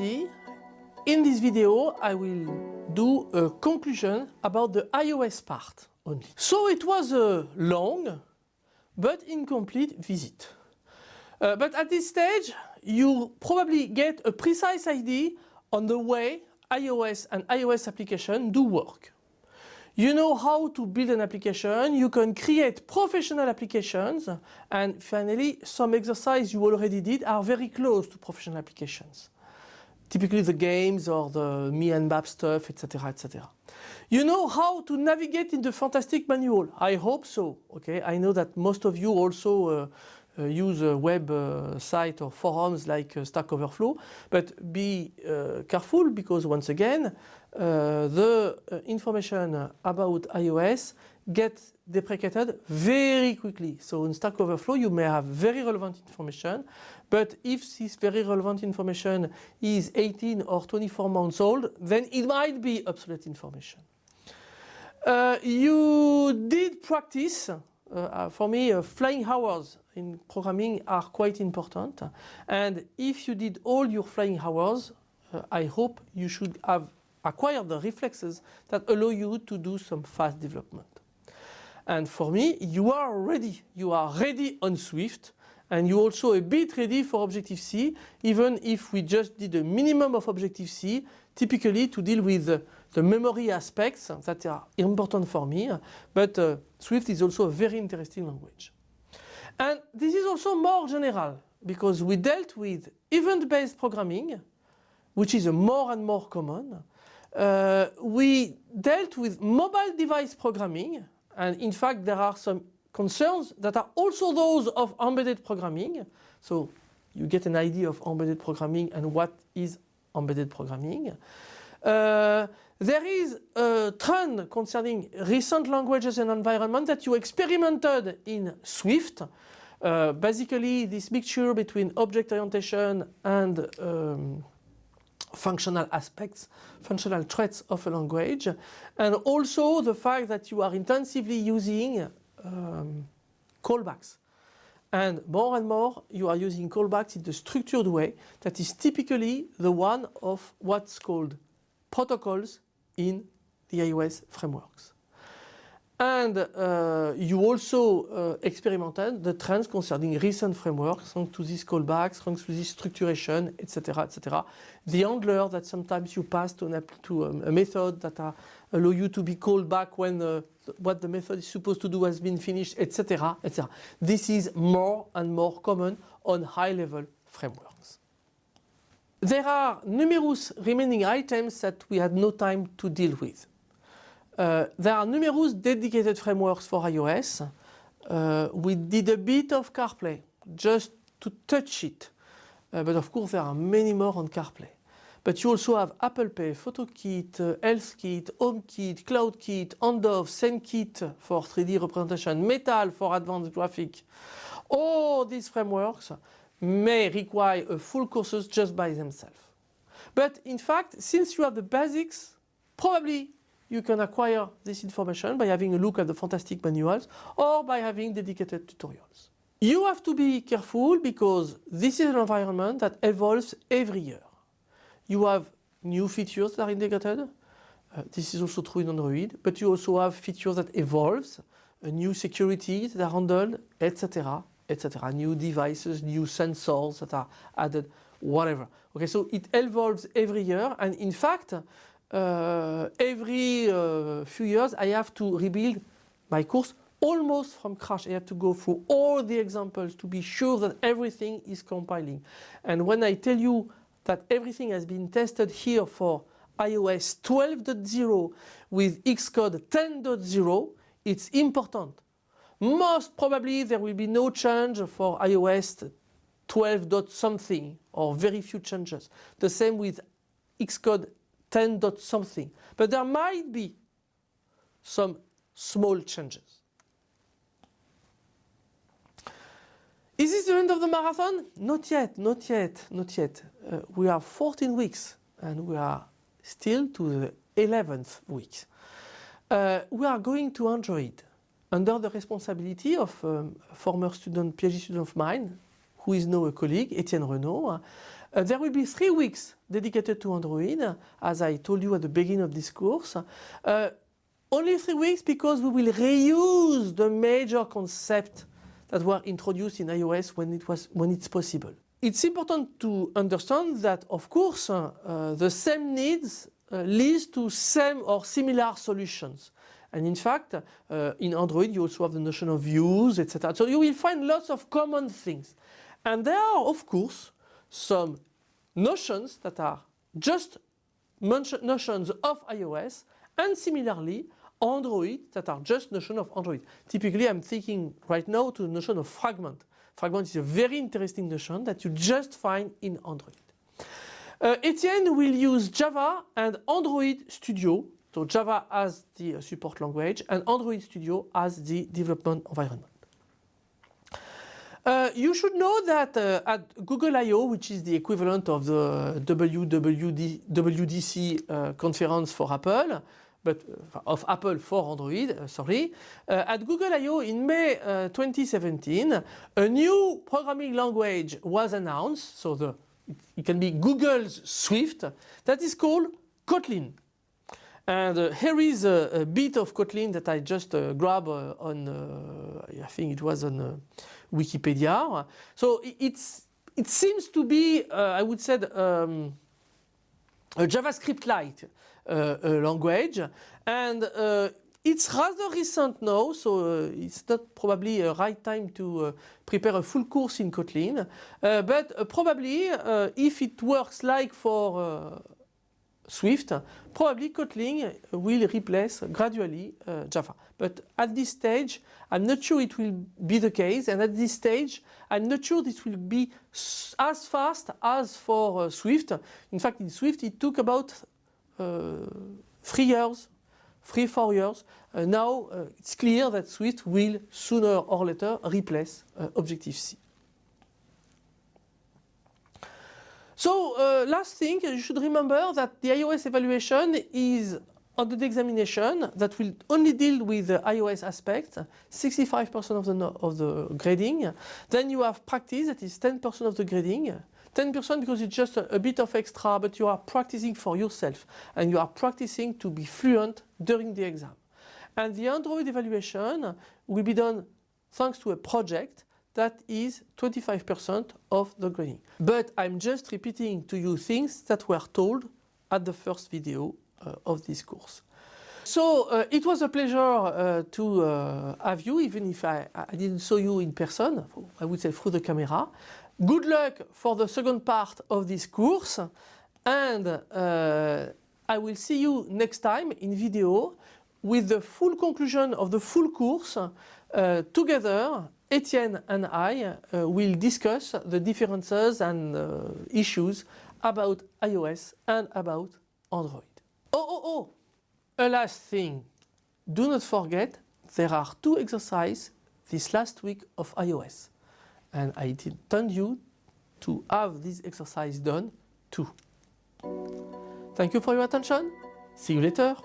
in this video I will do a conclusion about the iOS part only. So it was a long but incomplete visit. Uh, but at this stage you probably get a precise idea on the way iOS and iOS application do work. You know how to build an application, you can create professional applications and finally some exercise you already did are very close to professional applications. Typically the games or the me and Bab stuff, etc, etc. You know how to navigate in the fantastic manual. I hope so. Okay, I know that most of you also uh, uh, use a web uh, site or forums like uh, Stack Overflow, but be careful because once again the information about iOS gets deprecated very quickly. So in Stack Overflow you may have very relevant information, but if this very relevant information is 18 or 24 months old, then it might be obsolete information. Uh, you did practice uh, for me, uh, flying hours in programming are quite important. And if you did all your flying hours, uh, I hope you should have acquired the reflexes that allow you to do some fast development. And for me, you are ready. You are ready on Swift and you also a bit ready for Objective-C even if we just did a minimum of Objective-C typically to deal with the, memory aspects that are important for me but uh, Swift is also a very interesting language. And this is also more general because we dealt with event-based programming which is a more and more common. Uh, we dealt with mobile device programming and in fact there are some concerns that are also those of embedded programming. So you get an idea of embedded programming and what is embedded programming. Uh, there is a trend concerning recent languages and environment that you experimented in Swift. Uh, basically this mixture between object orientation and um, functional aspects, functional traits of a language and also the fact that you are intensively using um, callbacks. And more and more you are using callbacks in the structured way that is typically the one of what's called protocols in the iOS frameworks. And uh, you also uh, experimented the trends concerning recent frameworks thanks to these callbacks, thanks to this structuration, etc. etc. The handler that sometimes you pass to, an, to um, a method that are, allow you to be called back when uh, what the method is supposed to do has been finished, etc. etc. This is more and more common on high level frameworks. There are numerous remaining items that we had no time to deal with. Uh, there are numerous dedicated frameworks for iOS. Uh, we did a bit of CarPlay just to touch it. Uh, but of course there are many more on CarPlay. But you also have Apple Pay, PhotoKit, uh, HealthKit, HomeKit, CloudKit, Handoff, SceneKit for 3D representation, Metal for advanced graphic. All these frameworks may require a full courses just by themselves. But in fact, since you have the basics, probably you can acquire this information by having a look at the fantastic manuals or by having dedicated tutorials. You have to be careful because this is an environment that evolves every year. You have new features that are integrated. Uh, this is also true in Android, but you also have features that evolves, uh, new securities that are handled, etc etc. New devices, new sensors that are added, whatever. Okay, so it evolves every year and in fact uh, every uh, few years I have to rebuild my course almost from crash. I have to go through all the examples to be sure that everything is compiling. And when I tell you that everything has been tested here for iOS 12.0 with Xcode 10.0, it's important most probably there will be no change for iOS 12 dot something or very few changes. The same with Xcode 10 dot something. But there might be some small changes. Is this the end of the marathon? Not yet, not yet, not yet. Uh, we are 14 weeks and we are still to the 11th week. Uh, we are going to Android under the responsibility of um, a former student, PhD student of mine, who is now a colleague, Etienne Renault. Uh, there will be three weeks dedicated to Android, as I told you at the beginning of this course. Uh, only three weeks because we will reuse the major concepts that were introduced in iOS when, it was, when it's possible. It's important to understand that, of course, uh, the same needs uh, leads to same or similar solutions. And in fact, uh, in Android, you also have the notion of views, etc. So you will find lots of common things. And there are, of course, some notions that are just notions of iOS and similarly Android that are just notion of Android. Typically I'm thinking right now to the notion of fragment. Fragment is a very interesting notion that you just find in Android. Uh, Etienne will use Java and Android Studio. So Java as the uh, support language and Android Studio as the development environment. Uh, you should know that uh, at Google I.O., which is the equivalent of the WWD, WDC uh, conference for Apple, but uh, of Apple for Android, uh, sorry, at Google I.O. in May 2017, a new programming language was announced, so the, it can be Google's Swift, that is called Kotlin. And uh, here is a, a, bit of Kotlin that I just uh, grabbed uh, on, I think it was on Wikipedia. So it's, it seems to be, I would say, um, a JavaScript light language. And it's rather recent now, so uh, it's not probably a right time to uh, prepare a full course in Kotlin. Uh, but probably if it works like for Swift, probably Kotlin will replace gradually uh, Java. But at this stage, I'm not sure it will be the case. And at this stage, I'm not sure this will be as fast as for uh, Swift. In fact, in Swift, it took about uh, three years, three, four years. Uh, now, uh, it's clear that Swift will sooner or later replace uh, Objective-C. So uh, last thing, you should remember that the iOS evaluation is under the examination that will only deal with the iOS aspect, 65% of the, of the grading. Then you have practice, that is 10% of the grading. 10% because it's just a, a, bit of extra, but you are practicing for yourself and you are practicing to be fluent during the exam. And the Android evaluation will be done thanks to a project that is 25% of the grading. But I'm just repeating to you things that were told at the first video uh, of this course. So uh, it was a pleasure uh, to uh, have you, even if I, I, didn't show you in person, I would say through the camera. Good luck for the second part of this course and uh, I will see you next time in video with the full conclusion of the full course uh, together Etienne and I uh, will discuss the differences and uh, issues about iOS and about Android. Oh, oh, oh! A last thing. Do not forget there are two exercises this last week of iOS. And I intend you to have this exercise done too. Thank you for your attention. See you later.